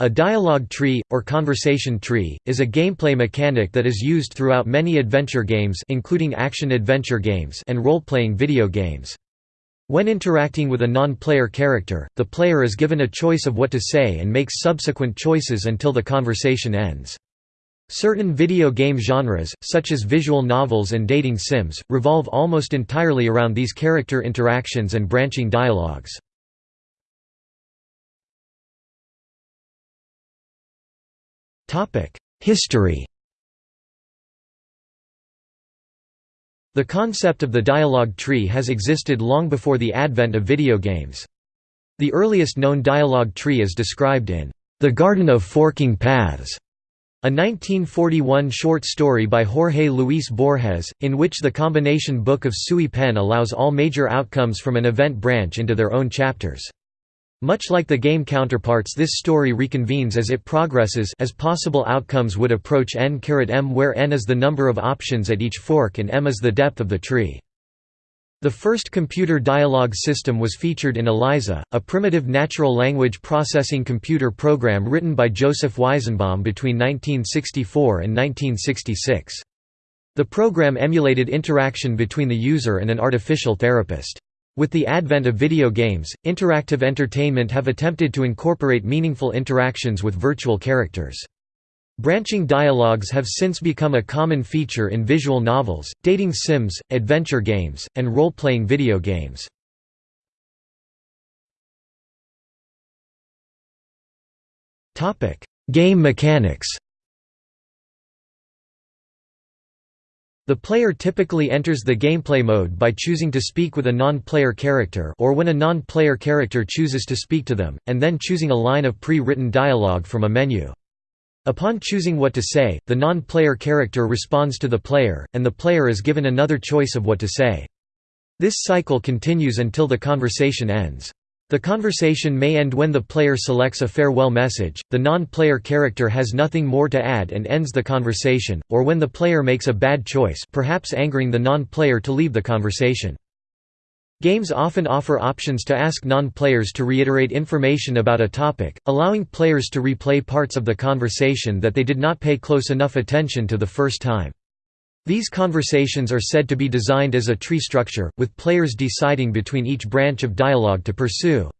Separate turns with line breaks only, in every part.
A dialogue tree, or conversation tree, is a gameplay mechanic that is used throughout many adventure games including action-adventure games and role-playing video games. When interacting with a non-player character, the player is given a choice of what to say and makes subsequent choices until the conversation ends. Certain video game genres, such as visual novels and dating sims, revolve almost entirely around these character interactions and branching dialogues. History The concept of the dialogue tree has existed long before the advent of video games. The earliest known dialogue tree is described in The Garden of Forking Paths, a 1941 short story by Jorge Luis Borges, in which the combination book of Sui Pen allows all major outcomes from an event branch into their own chapters. Much like the game counterparts this story reconvenes as it progresses as possible outcomes would approach n-m where n is the number of options at each fork and m is the depth of the tree. The first computer dialogue system was featured in ELIZA, a primitive natural language processing computer program written by Joseph Weizenbaum between 1964 and 1966. The program emulated interaction between the user and an artificial therapist. With the advent of video games, interactive entertainment have attempted to incorporate meaningful interactions with virtual characters. Branching dialogues have since become a common feature in visual novels, dating sims, adventure games, and role-playing video games. Game mechanics The player typically enters the gameplay mode by choosing to speak with a non-player character or when a non-player character chooses to speak to them, and then choosing a line of pre-written dialogue from a menu. Upon choosing what to say, the non-player character responds to the player, and the player is given another choice of what to say. This cycle continues until the conversation ends. The conversation may end when the player selects a farewell message, the non-player character has nothing more to add and ends the conversation, or when the player makes a bad choice perhaps angering the non-player to leave the conversation. Games often offer options to ask non-players to reiterate information about a topic, allowing players to replay parts of the conversation that they did not pay close enough attention to the first time. These conversations are said to be designed as a tree structure, with players deciding between each branch of dialogue to pursue.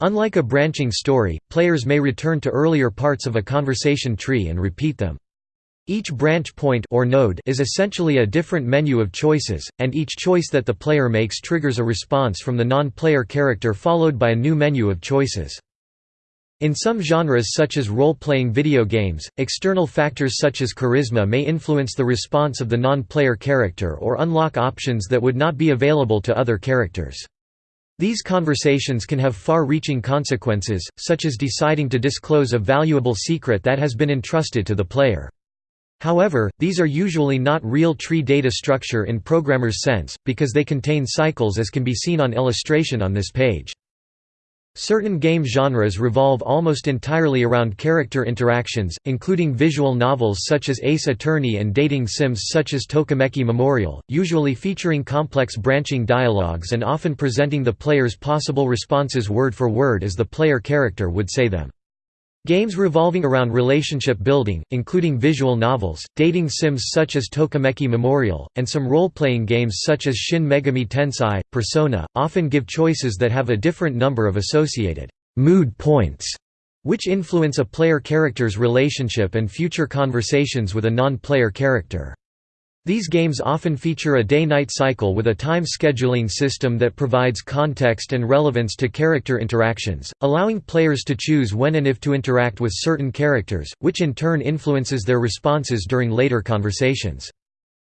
Unlike a branching story, players may return to earlier parts of a conversation tree and repeat them. Each branch point or node is essentially a different menu of choices, and each choice that the player makes triggers a response from the non-player character followed by a new menu of choices. In some genres such as role-playing video games, external factors such as charisma may influence the response of the non-player character or unlock options that would not be available to other characters. These conversations can have far-reaching consequences, such as deciding to disclose a valuable secret that has been entrusted to the player. However, these are usually not real tree data structure in programmer's sense, because they contain cycles as can be seen on illustration on this page. Certain game genres revolve almost entirely around character interactions, including visual novels such as Ace Attorney and dating sims such as Tokimeki Memorial, usually featuring complex branching dialogues and often presenting the player's possible responses word for word as the player character would say them. Games revolving around relationship building, including visual novels, dating sims such as Tokimeki Memorial, and some role-playing games such as Shin Megami Tensei, Persona, often give choices that have a different number of associated mood points, which influence a player character's relationship and future conversations with a non-player character. These games often feature a day-night cycle with a time scheduling system that provides context and relevance to character interactions, allowing players to choose when and if to interact with certain characters, which in turn influences their responses during later conversations.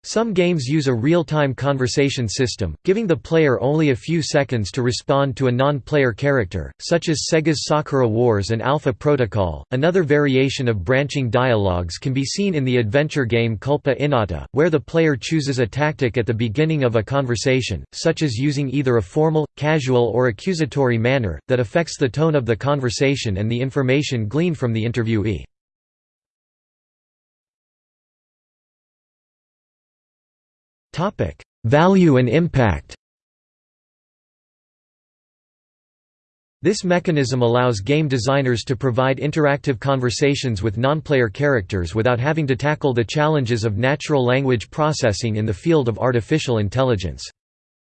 Some games use a real-time conversation system, giving the player only a few seconds to respond to a non-player character, such as Sega's Sakura Wars and Alpha Protocol. Another variation of branching dialogues can be seen in the adventure game Culpa Innata, where the player chooses a tactic at the beginning of a conversation, such as using either a formal, casual or accusatory manner, that affects the tone of the conversation and the information gleaned from the interviewee. Value and impact This mechanism allows game designers to provide interactive conversations with non-player characters without having to tackle the challenges of natural language processing in the field of artificial intelligence.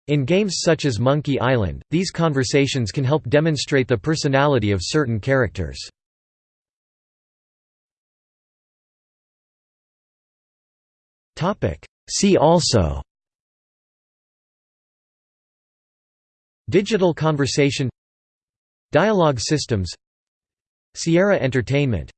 In games such as Monkey Island, these conversations can help demonstrate the personality of certain characters. See also Digital conversation Dialogue systems Sierra Entertainment